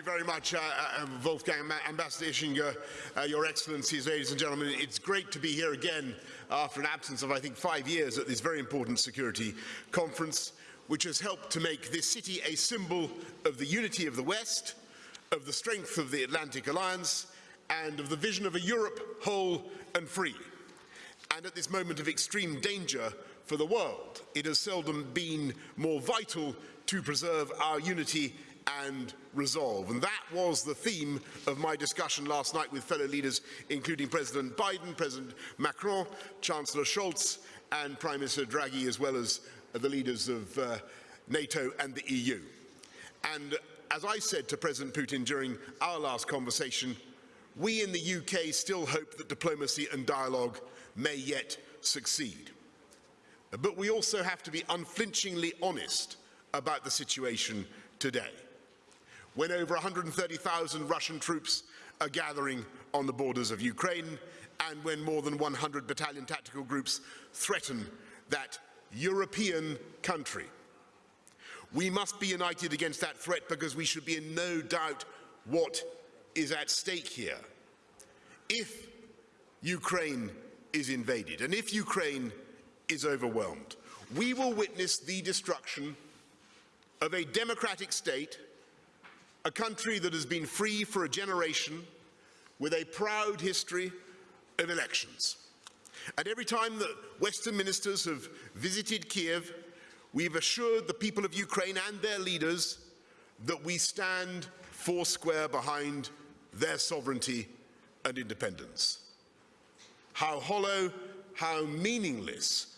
you very much, uh, uh, Wolfgang, Ambassador Ischinger, uh, Your Excellencies, ladies and gentlemen. It's great to be here again after an absence of, I think, five years at this very important security conference, which has helped to make this city a symbol of the unity of the West, of the strength of the Atlantic Alliance, and of the vision of a Europe whole and free. And at this moment of extreme danger for the world, it has seldom been more vital to preserve our unity and resolve. And that was the theme of my discussion last night with fellow leaders, including President Biden, President Macron, Chancellor Scholz, and Prime Minister Draghi, as well as the leaders of uh, NATO and the EU. And as I said to President Putin during our last conversation, we in the UK still hope that diplomacy and dialogue may yet succeed. But we also have to be unflinchingly honest about the situation today when over 130,000 Russian troops are gathering on the borders of Ukraine and when more than 100 battalion tactical groups threaten that European country. We must be united against that threat because we should be in no doubt what is at stake here. If Ukraine is invaded and if Ukraine is overwhelmed, we will witness the destruction of a democratic state a country that has been free for a generation with a proud history of elections. And every time that Western ministers have visited Kiev, we've assured the people of Ukraine and their leaders that we stand four square behind their sovereignty and independence. How hollow, how meaningless,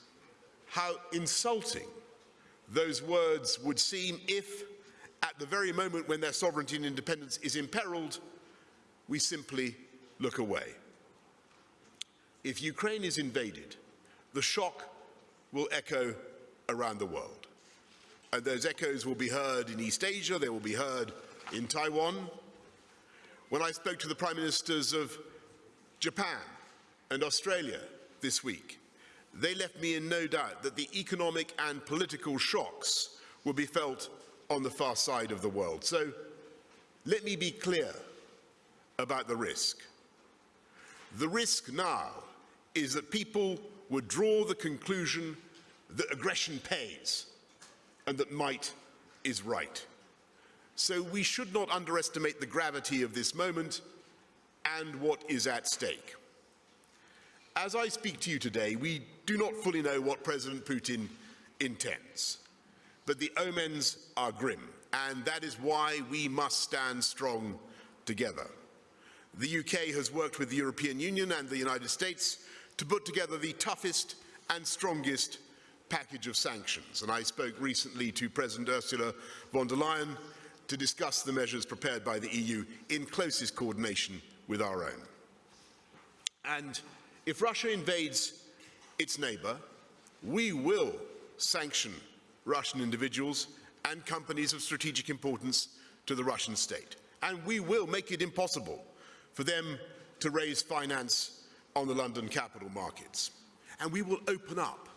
how insulting those words would seem if at the very moment when their sovereignty and independence is imperiled, we simply look away. If Ukraine is invaded, the shock will echo around the world. And those echoes will be heard in East Asia, they will be heard in Taiwan. When I spoke to the prime ministers of Japan and Australia this week, they left me in no doubt that the economic and political shocks will be felt on the far side of the world. So let me be clear about the risk. The risk now is that people would draw the conclusion that aggression pays and that might is right. So we should not underestimate the gravity of this moment and what is at stake. As I speak to you today, we do not fully know what President Putin intends. But the omens are grim, and that is why we must stand strong together. The UK has worked with the European Union and the United States to put together the toughest and strongest package of sanctions. And I spoke recently to President Ursula von der Leyen to discuss the measures prepared by the EU in closest coordination with our own. And if Russia invades its neighbour, we will sanction Russian individuals and companies of strategic importance to the Russian state. And we will make it impossible for them to raise finance on the London capital markets. And we will open up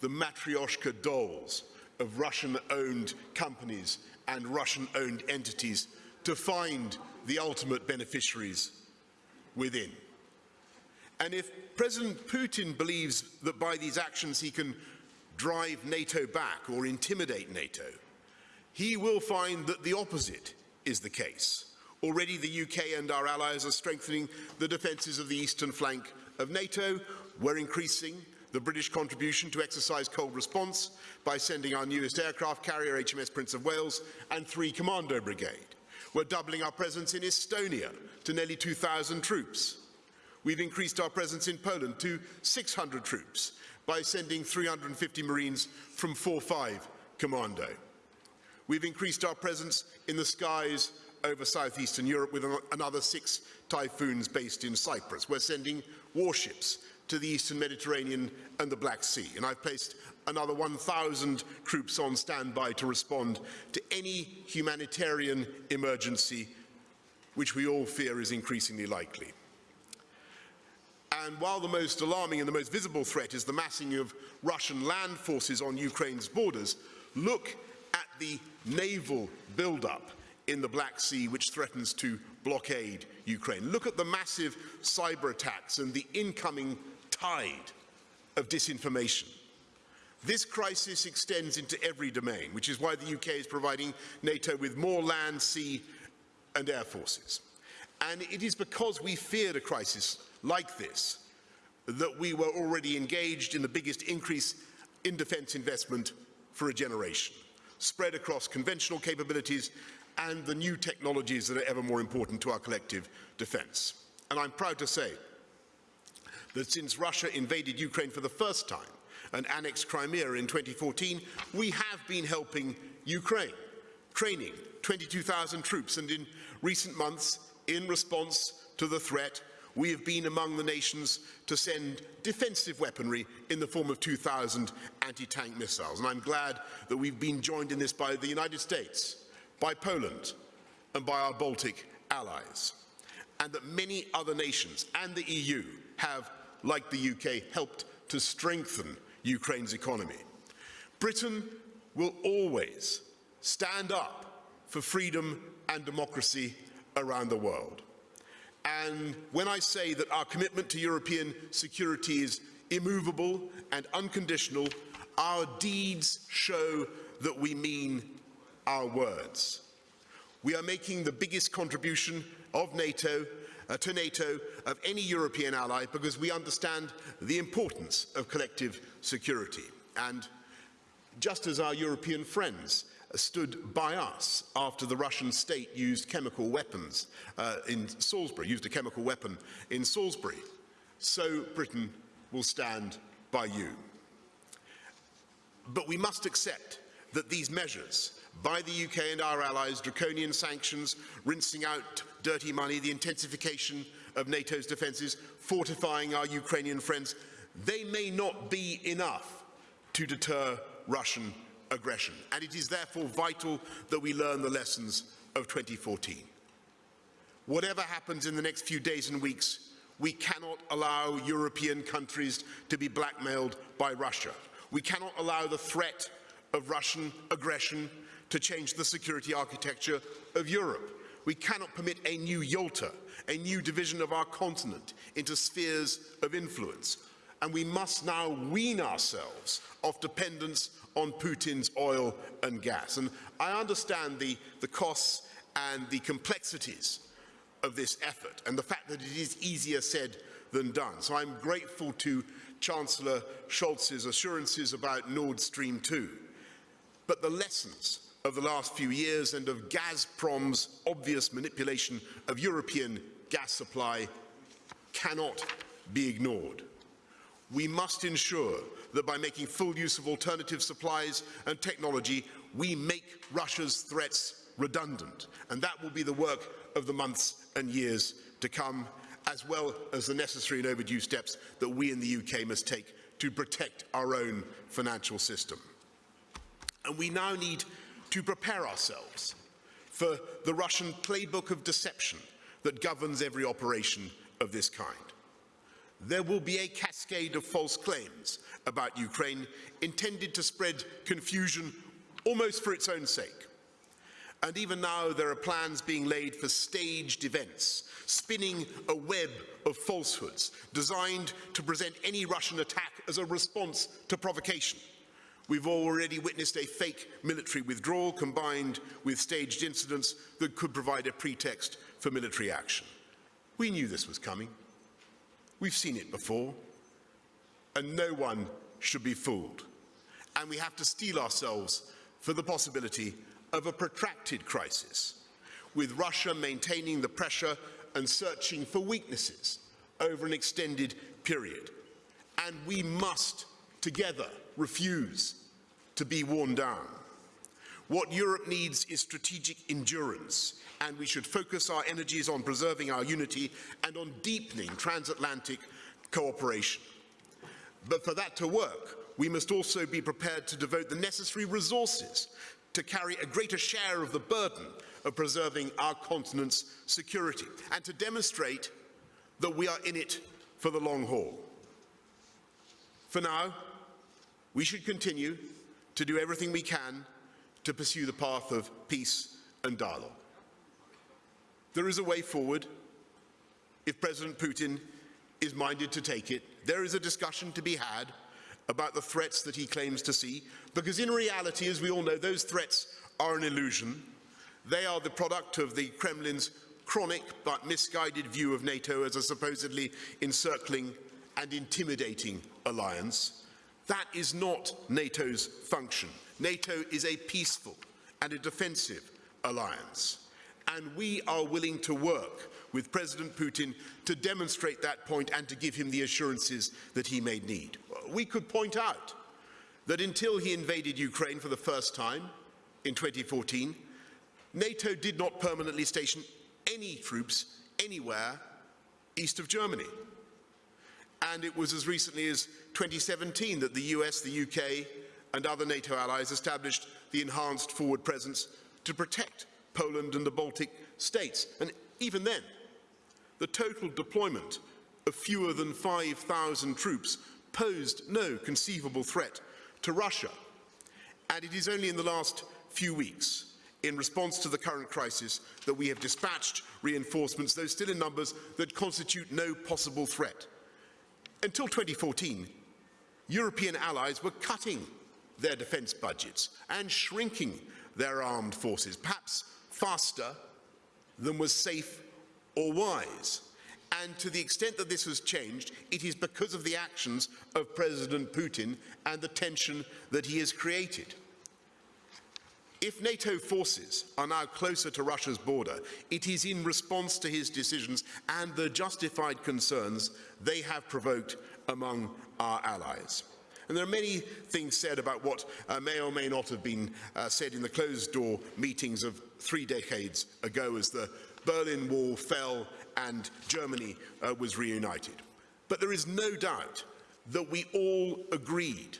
the matryoshka dolls of Russian-owned companies and Russian-owned entities to find the ultimate beneficiaries within. And if President Putin believes that by these actions he can drive NATO back or intimidate NATO, he will find that the opposite is the case. Already the UK and our allies are strengthening the defences of the eastern flank of NATO. We're increasing the British contribution to exercise cold response by sending our newest aircraft carrier, HMS Prince of Wales, and three Commando Brigade. We're doubling our presence in Estonia to nearly 2,000 troops. We've increased our presence in Poland to 600 troops by sending 350 Marines from 4-5 Commando. We've increased our presence in the skies over southeastern Europe with another six typhoons based in Cyprus. We're sending warships to the eastern Mediterranean and the Black Sea. And I've placed another 1,000 troops on standby to respond to any humanitarian emergency which we all fear is increasingly likely. And while the most alarming and the most visible threat is the massing of Russian land forces on Ukraine's borders, look at the naval buildup in the Black Sea which threatens to blockade Ukraine. Look at the massive cyber attacks and the incoming tide of disinformation. This crisis extends into every domain, which is why the UK is providing NATO with more land, sea and air forces. And it is because we feared a crisis like this that we were already engaged in the biggest increase in defence investment for a generation, spread across conventional capabilities and the new technologies that are ever more important to our collective defence. And I'm proud to say that since Russia invaded Ukraine for the first time and annexed Crimea in 2014, we have been helping Ukraine, training 22,000 troops, and in recent months, in response to the threat, we have been among the nations to send defensive weaponry in the form of 2,000 anti-tank missiles. And I'm glad that we've been joined in this by the United States, by Poland, and by our Baltic allies. And that many other nations and the EU have, like the UK, helped to strengthen Ukraine's economy. Britain will always stand up for freedom and democracy around the world. And when I say that our commitment to European security is immovable and unconditional, our deeds show that we mean our words. We are making the biggest contribution of NATO uh, to NATO of any European ally because we understand the importance of collective security. And just as our European friends stood by us after the Russian state used chemical weapons uh, in Salisbury, used a chemical weapon in Salisbury. So Britain will stand by you. But we must accept that these measures by the UK and our allies, draconian sanctions, rinsing out dirty money, the intensification of NATO's defences, fortifying our Ukrainian friends, they may not be enough to deter Russian aggression. And it is therefore vital that we learn the lessons of 2014. Whatever happens in the next few days and weeks, we cannot allow European countries to be blackmailed by Russia. We cannot allow the threat of Russian aggression to change the security architecture of Europe. We cannot permit a new Yalta, a new division of our continent into spheres of influence. And we must now wean ourselves off dependence on Putin's oil and gas. And I understand the, the costs and the complexities of this effort and the fact that it is easier said than done. So I'm grateful to Chancellor Scholz's assurances about Nord Stream 2. But the lessons of the last few years and of Gazprom's obvious manipulation of European gas supply cannot be ignored. We must ensure that by making full use of alternative supplies and technology, we make Russia's threats redundant. And that will be the work of the months and years to come, as well as the necessary and overdue steps that we in the UK must take to protect our own financial system. And we now need to prepare ourselves for the Russian playbook of deception that governs every operation of this kind. There will be a cascade of false claims about Ukraine intended to spread confusion almost for its own sake. And even now there are plans being laid for staged events, spinning a web of falsehoods designed to present any Russian attack as a response to provocation. We've already witnessed a fake military withdrawal combined with staged incidents that could provide a pretext for military action. We knew this was coming. We've seen it before. And no one should be fooled. And we have to steel ourselves for the possibility of a protracted crisis, with Russia maintaining the pressure and searching for weaknesses over an extended period. And we must, together, refuse to be worn down. What Europe needs is strategic endurance, and we should focus our energies on preserving our unity and on deepening transatlantic cooperation. But for that to work, we must also be prepared to devote the necessary resources to carry a greater share of the burden of preserving our continent's security and to demonstrate that we are in it for the long haul. For now, we should continue to do everything we can to pursue the path of peace and dialogue. There is a way forward if President Putin is minded to take it. There is a discussion to be had about the threats that he claims to see, because in reality, as we all know, those threats are an illusion. They are the product of the Kremlin's chronic but misguided view of NATO as a supposedly encircling and intimidating alliance. That is not NATO's function. NATO is a peaceful and a defensive alliance. And we are willing to work with President Putin to demonstrate that point and to give him the assurances that he may need. We could point out that until he invaded Ukraine for the first time in 2014, NATO did not permanently station any troops anywhere east of Germany. And it was as recently as 2017 that the US, the UK and other NATO allies established the enhanced forward presence to protect Poland and the Baltic states. And even then, the total deployment of fewer than 5,000 troops posed no conceivable threat to Russia. And it is only in the last few weeks, in response to the current crisis, that we have dispatched reinforcements, though still in numbers that constitute no possible threat. Until 2014, European allies were cutting their defence budgets and shrinking their armed forces, perhaps faster than was safe or wise. And to the extent that this has changed, it is because of the actions of President Putin and the tension that he has created. If NATO forces are now closer to Russia's border, it is in response to his decisions and the justified concerns they have provoked among our allies. And there are many things said about what uh, may or may not have been uh, said in the closed-door meetings of three decades ago as the Berlin Wall fell and Germany uh, was reunited. But there is no doubt that we all agreed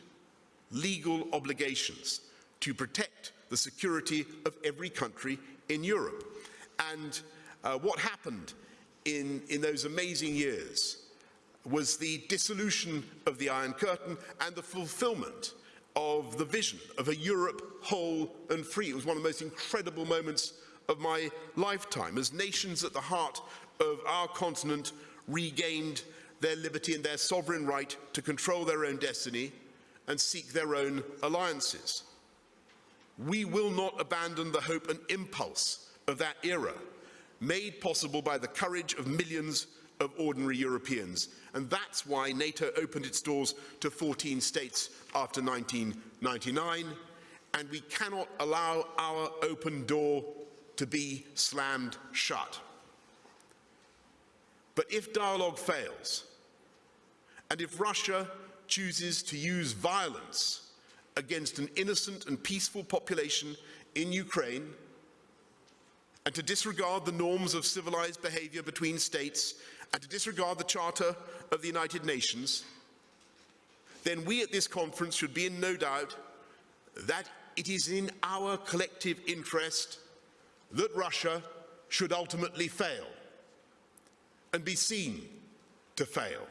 legal obligations to protect the security of every country in Europe. And uh, what happened in, in those amazing years was the dissolution of the Iron Curtain and the fulfillment of the vision of a Europe whole and free. It was one of the most incredible moments of my lifetime as nations at the heart of our continent regained their liberty and their sovereign right to control their own destiny and seek their own alliances. We will not abandon the hope and impulse of that era, made possible by the courage of millions of ordinary Europeans. And that's why NATO opened its doors to 14 states after 1999, and we cannot allow our open door to be slammed shut. But if dialogue fails, and if Russia chooses to use violence against an innocent and peaceful population in Ukraine, and to disregard the norms of civilized behavior between states, and to disregard the Charter of the United Nations, then we at this conference should be in no doubt that it is in our collective interest that Russia should ultimately fail and be seen to fail.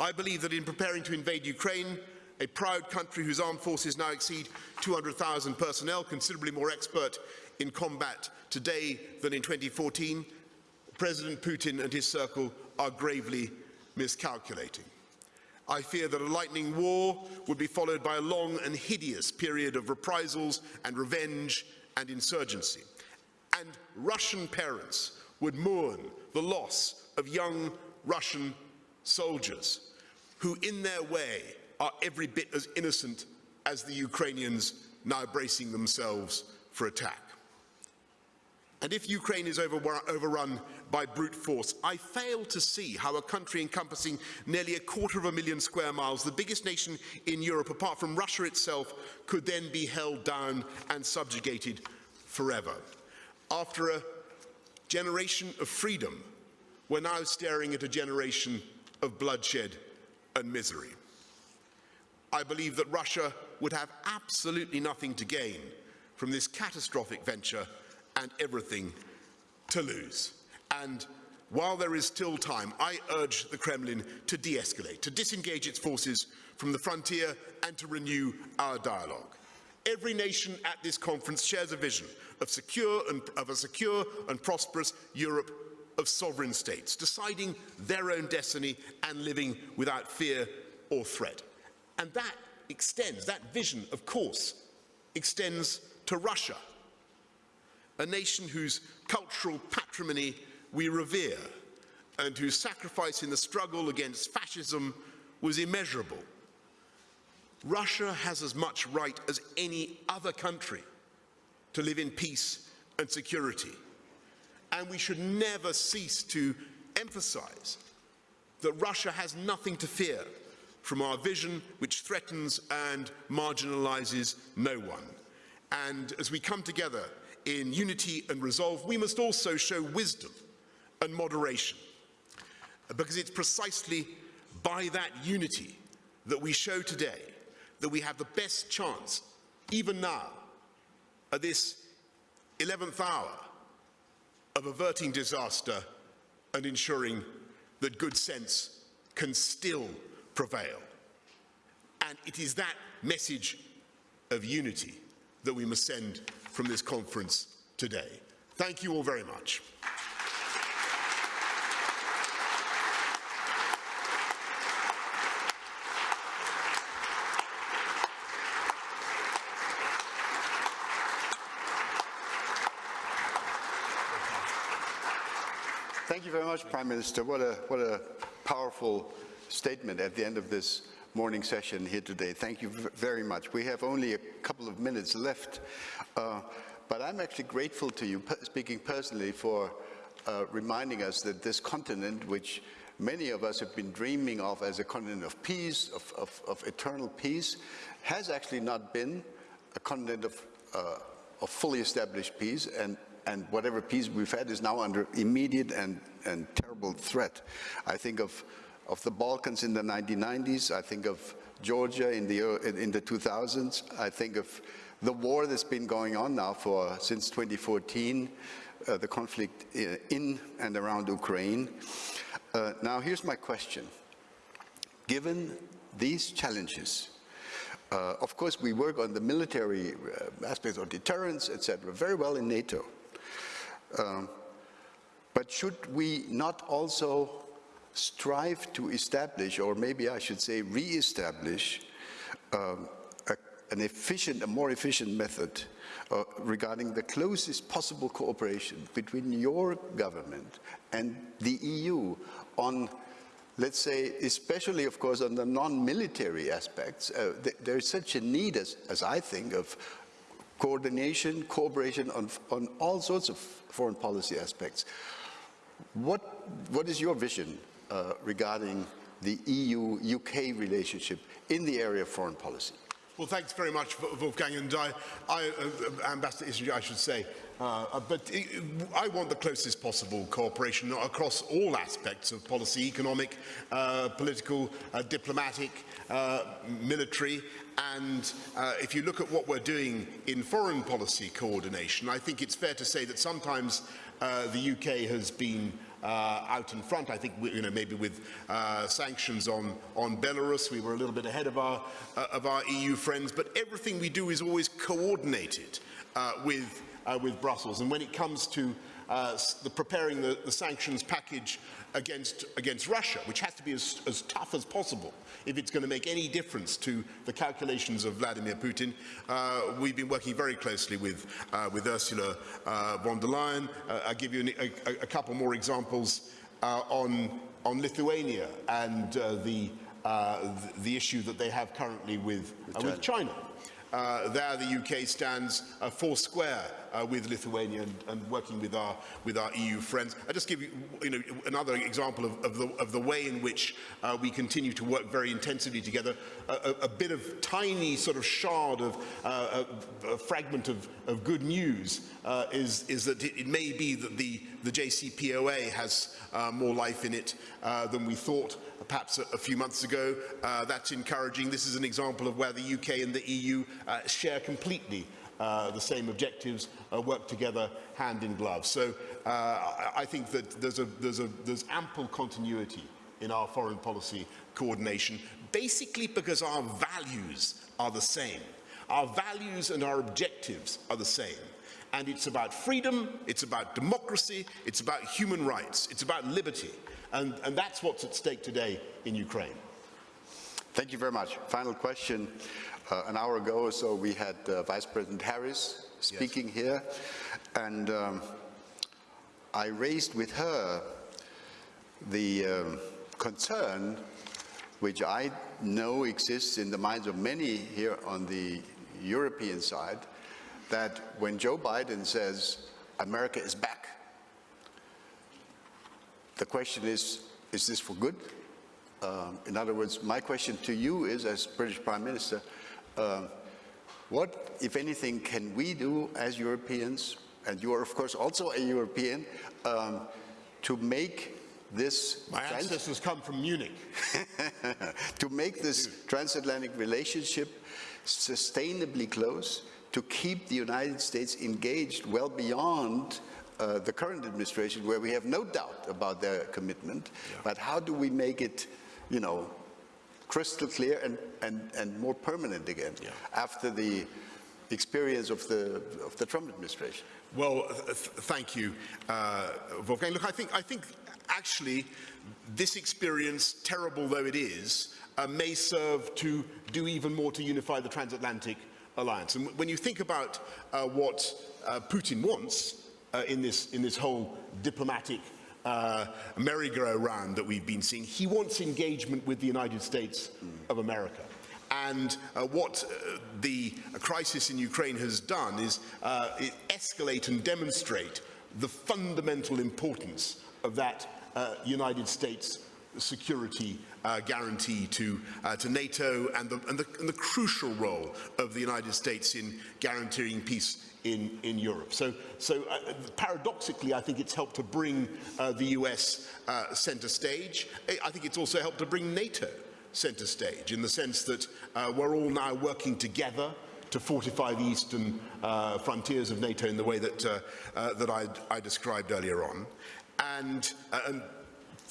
I believe that in preparing to invade Ukraine, a proud country whose armed forces now exceed 200,000 personnel, considerably more expert in combat today than in 2014, President Putin and his circle are gravely miscalculating. I fear that a lightning war would be followed by a long and hideous period of reprisals and revenge and insurgency. And Russian parents would mourn the loss of young Russian soldiers who in their way are every bit as innocent as the Ukrainians now bracing themselves for attack. And if Ukraine is overrun by brute force, I fail to see how a country encompassing nearly a quarter of a million square miles, the biggest nation in Europe apart from Russia itself, could then be held down and subjugated forever. After a generation of freedom, we're now staring at a generation of bloodshed and misery. I believe that Russia would have absolutely nothing to gain from this catastrophic venture and everything to lose. And while there is still time, I urge the Kremlin to de-escalate, to disengage its forces from the frontier and to renew our dialogue. Every nation at this conference shares a vision of, secure and, of a secure and prosperous Europe of sovereign states, deciding their own destiny and living without fear or threat. And that extends, that vision, of course, extends to Russia, a nation whose cultural patrimony we revere and whose sacrifice in the struggle against fascism was immeasurable. Russia has as much right as any other country to live in peace and security. And we should never cease to emphasize that Russia has nothing to fear from our vision which threatens and marginalizes no one. And as we come together in unity and resolve, we must also show wisdom and moderation. Because it's precisely by that unity that we show today that we have the best chance, even now, at this 11th hour, of averting disaster and ensuring that good sense can still prevail. And it is that message of unity that we must send from this conference today. Thank you all very much. Prime Minister. What a, what a powerful statement at the end of this morning session here today. Thank you very much. We have only a couple of minutes left, uh, but I'm actually grateful to you, speaking personally, for uh, reminding us that this continent, which many of us have been dreaming of as a continent of peace, of, of, of eternal peace, has actually not been a continent of, uh, of fully established peace, and and whatever peace we've had is now under immediate and, and terrible threat. I think of, of the Balkans in the 1990s, I think of Georgia in the, in the 2000s, I think of the war that's been going on now for since 2014, uh, the conflict in and around Ukraine. Uh, now here's my question. Given these challenges, uh, of course, we work on the military uh, aspects of deterrence, etc., very well in NATO. Um, but should we not also strive to establish, or maybe I should say re-establish, um, an efficient, a more efficient method uh, regarding the closest possible cooperation between your government and the EU on, let's say, especially, of course, on the non-military aspects. Uh, th there is such a need, as, as I think, of coordination, cooperation on, on all sorts of foreign policy aspects. What, what is your vision uh, regarding the EU-UK relationship in the area of foreign policy? Well, thanks very much, Wolfgang, and I, I uh, Ambassador I should say. Uh, uh but it, I want the closest possible cooperation across all aspects of policy, economic, uh, political, uh, diplomatic, military, and uh, if you look at what we're doing in foreign policy coordination, I think it's fair to say that sometimes uh, the UK has been uh, out in front. I think, you know, maybe with uh, sanctions on, on Belarus, we were a little bit ahead of our, uh, of our EU friends, but everything we do is always coordinated uh, with, uh, with Brussels. And when it comes to uh, the preparing the, the sanctions package against, against Russia, which has to be as, as tough as possible if it's going to make any difference to the calculations of Vladimir Putin. Uh, we've been working very closely with, uh, with Ursula uh, von der Leyen. Uh, I'll give you a, a, a couple more examples uh, on, on Lithuania and uh, the, the, the issue that they have currently with, with China. Uh, there the UK stands uh, four square uh, with Lithuania and, and, working with our, with our EU friends. I'll just give you, you know, another example of, of, the, of the way in which uh, we continue to work very intensively together. A, a, bit of tiny sort of shard of uh, a, a, fragment of, of good news uh, is, is that it, it, may be that the, the JCPOA has more life in it than we thought perhaps a, a few months ago. Uh, that's encouraging. This is an example of where the UK and the EU uh, share completely uh, the same objectives, uh, work together hand in glove. So uh, I, I think that there's, a, there's, a, there's ample continuity in our foreign policy coordination, basically because our values are the same. Our values and our objectives are the same. And it's about freedom, it's about democracy, it's about human rights, it's about liberty. And, and that's what's at stake today in Ukraine. Thank you very much. Final question. Uh, an hour ago or so, we had uh, Vice President Harris speaking yes. here, and um, I raised with her the um, concern which I know exists in the minds of many here on the European side, that when Joe Biden says America is back, the question is, is this for good? Um, in other words, my question to you is, as British Prime Minister, uh, what, if anything, can we do as Europeans, and you are of course also a European, um, to make this... My ancestors come from Munich. to make this transatlantic relationship sustainably close, to keep the United States engaged well beyond uh, the current administration, where we have no doubt about their commitment, yeah. but how do we make it, you know, crystal clear and, and, and more permanent again yeah. after the experience of the, of the Trump administration? Well, th thank you, uh, Wolfgang. Look, I think, I think actually this experience, terrible though it is, uh, may serve to do even more to unify the transatlantic alliance. And when you think about uh, what uh, Putin wants uh, in, this, in this whole diplomatic uh, merry-go-round that we've been seeing, he wants engagement with the United States of America. And uh, what uh, the crisis in Ukraine has done is escalate and demonstrate the fundamental importance of that United States security uh, guarantee to, uh, to NATO and the, and, the, and the crucial role of the United States in guaranteeing peace in, in Europe. So, so uh, paradoxically, I think it's helped to bring uh, the US uh, center stage. I think it's also helped to bring NATO center stage in the sense that uh, we're all now working together to fortify the eastern uh, frontiers of NATO in the way that, uh, uh, that I, I, described earlier on. And, uh, and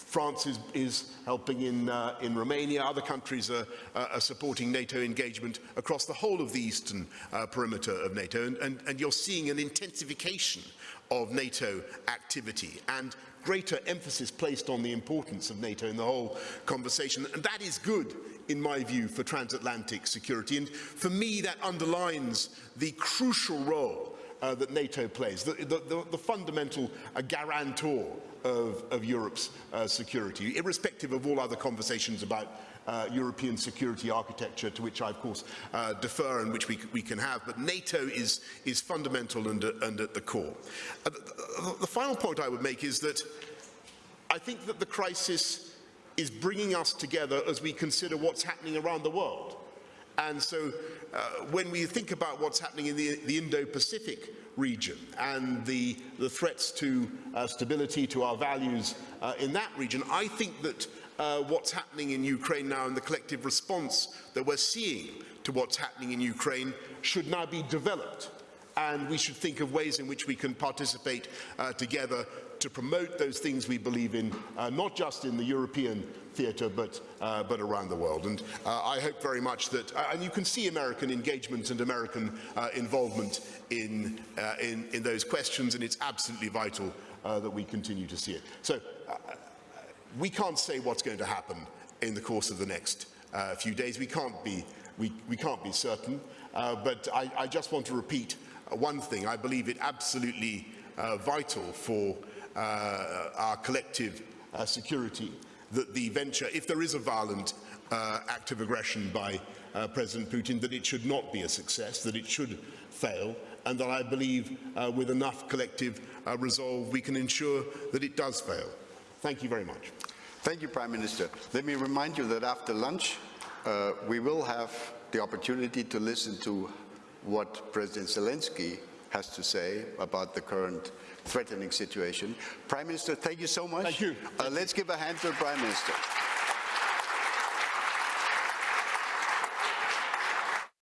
France is, is, helping in, uh, in Romania. Other countries are, are, supporting NATO engagement across the whole of the eastern uh, perimeter of NATO. And, and, and, you're seeing an intensification of NATO activity and greater emphasis placed on the importance of NATO in the whole conversation. And that is good, in my view, for transatlantic security. And for me, that underlines the crucial role uh, that NATO plays, the, the, the, the fundamental uh, guarantor of, of Europe's uh, security, irrespective of all other conversations about uh, European security architecture to which I, of course, uh, defer and which we, we can have. But NATO is, is fundamental and, and at the core. Uh, the, the final point I would make is that I think that the crisis is bringing us together as we consider what's happening around the world. And so uh, when we think about what's happening in the, the Indo-Pacific region and the, the threats to uh, stability, to our values uh, in that region, I think that uh, what's happening in Ukraine now and the collective response that we're seeing to what's happening in Ukraine should now be developed. And we should think of ways in which we can participate uh, together to promote those things we believe in, uh, not just in the European theatre, but, uh, but around the world. And uh, I hope very much that, uh, and you can see American engagement and American uh, involvement in, in, in, those questions, and it's absolutely vital that we continue to see it. So we can't say what's going to happen in the course of the next uh, few days. We can't be, we, we can't be certain. Uh, but I, I, just want to repeat uh, one thing. I believe it absolutely uh, vital for uh, Uh, our collective uh, security that the venture, if there is a violent uh, act of aggression by uh, President Putin, that it should not be a success, that it should fail, and that I believe with enough collective resolve we can ensure that it does fail. Thank you very much. Thank you, Prime Minister. Let me remind you that after lunch, uh, we will have the opportunity to listen to what President Zelensky has to say about the current threatening situation. Prime Minister, thank you so much. Thank you. Uh, let's give a hand to the Prime Minister.